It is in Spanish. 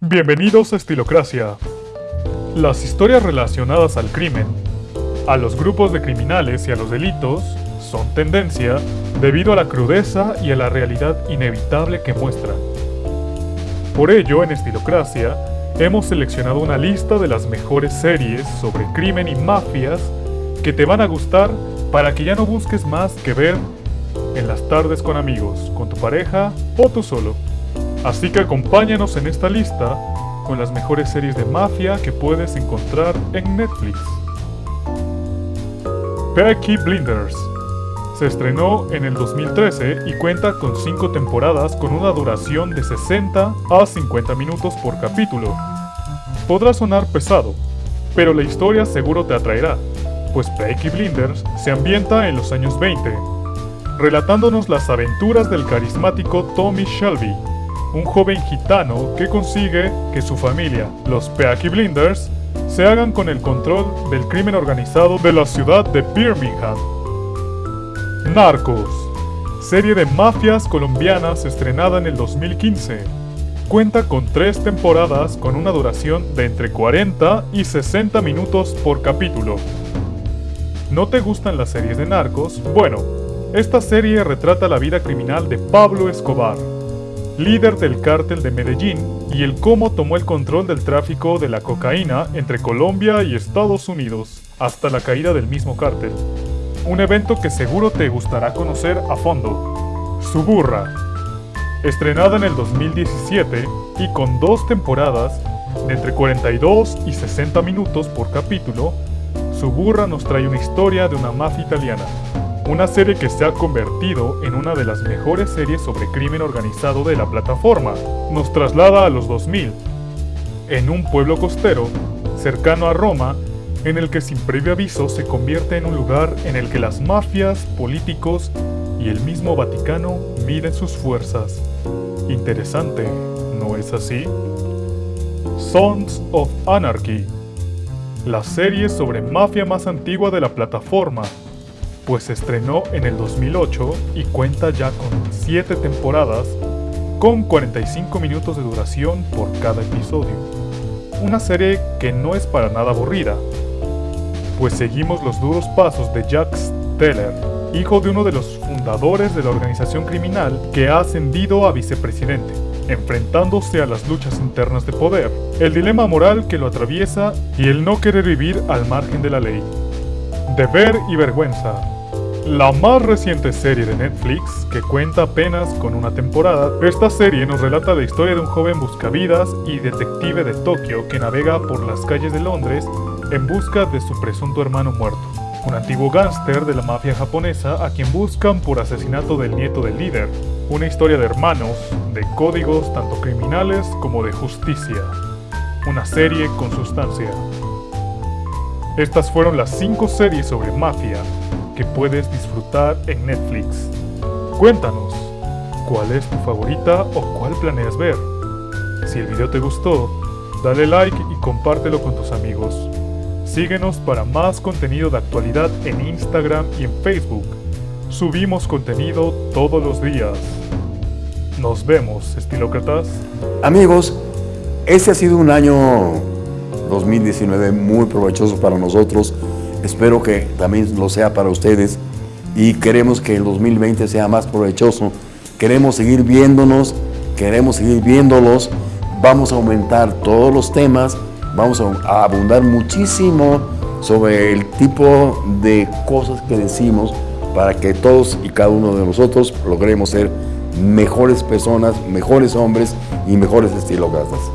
Bienvenidos a Estilocracia. Las historias relacionadas al crimen, a los grupos de criminales y a los delitos son tendencia debido a la crudeza y a la realidad inevitable que muestran. Por ello, en Estilocracia, hemos seleccionado una lista de las mejores series sobre crimen y mafias que te van a gustar para que ya no busques más que ver en las tardes con amigos, con tu pareja o tú solo. Así que acompáñanos en esta lista con las mejores series de mafia que puedes encontrar en Netflix. Peaky Blinders se estrenó en el 2013 y cuenta con 5 temporadas con una duración de 60 a 50 minutos por capítulo. Podrá sonar pesado, pero la historia seguro te atraerá, pues Peaky Blinders se ambienta en los años 20, relatándonos las aventuras del carismático Tommy Shelby, un joven gitano que consigue que su familia, los Peaky Blinders, se hagan con el control del crimen organizado de la ciudad de Birmingham. Narcos, serie de mafias colombianas estrenada en el 2015. Cuenta con tres temporadas con una duración de entre 40 y 60 minutos por capítulo. ¿No te gustan las series de narcos? Bueno, esta serie retrata la vida criminal de Pablo Escobar, líder del cártel de Medellín, y el cómo tomó el control del tráfico de la cocaína entre Colombia y Estados Unidos, hasta la caída del mismo cártel. Un evento que seguro te gustará conocer a fondo. Suburra. Estrenada en el 2017 y con dos temporadas de entre 42 y 60 minutos por capítulo, Suburra nos trae una historia de una mafia italiana. Una serie que se ha convertido en una de las mejores series sobre crimen organizado de la plataforma. Nos traslada a los 2000, en un pueblo costero, cercano a Roma, en el que sin previo aviso se convierte en un lugar en el que las mafias, políticos y el mismo Vaticano miden sus fuerzas. Interesante, ¿no es así? Sons of Anarchy, la serie sobre mafia más antigua de la plataforma, pues se estrenó en el 2008 y cuenta ya con 7 temporadas con 45 minutos de duración por cada episodio. Una serie que no es para nada aburrida, pues seguimos los duros pasos de Jack Steller, hijo de uno de los fundadores de la organización criminal que ha ascendido a vicepresidente, enfrentándose a las luchas internas de poder, el dilema moral que lo atraviesa y el no querer vivir al margen de la ley. Deber y vergüenza, la más reciente serie de Netflix, que cuenta apenas con una temporada, esta serie nos relata la historia de un joven buscavidas y detective de Tokio que navega por las calles de Londres en busca de su presunto hermano muerto, un antiguo gángster de la mafia japonesa a quien buscan por asesinato del nieto del líder, una historia de hermanos, de códigos tanto criminales como de justicia, una serie con sustancia. Estas fueron las 5 series sobre mafia que puedes disfrutar en Netflix. Cuéntanos, ¿cuál es tu favorita o cuál planeas ver? Si el video te gustó, dale like y compártelo con tus amigos. Síguenos para más contenido de actualidad en Instagram y en Facebook. Subimos contenido todos los días. Nos vemos, estilócratas. Amigos, este ha sido un año 2019 muy provechoso para nosotros Espero que también lo sea para ustedes y queremos que el 2020 sea más provechoso. Queremos seguir viéndonos, queremos seguir viéndolos. Vamos a aumentar todos los temas, vamos a abundar muchísimo sobre el tipo de cosas que decimos para que todos y cada uno de nosotros logremos ser mejores personas, mejores hombres y mejores estilócratas.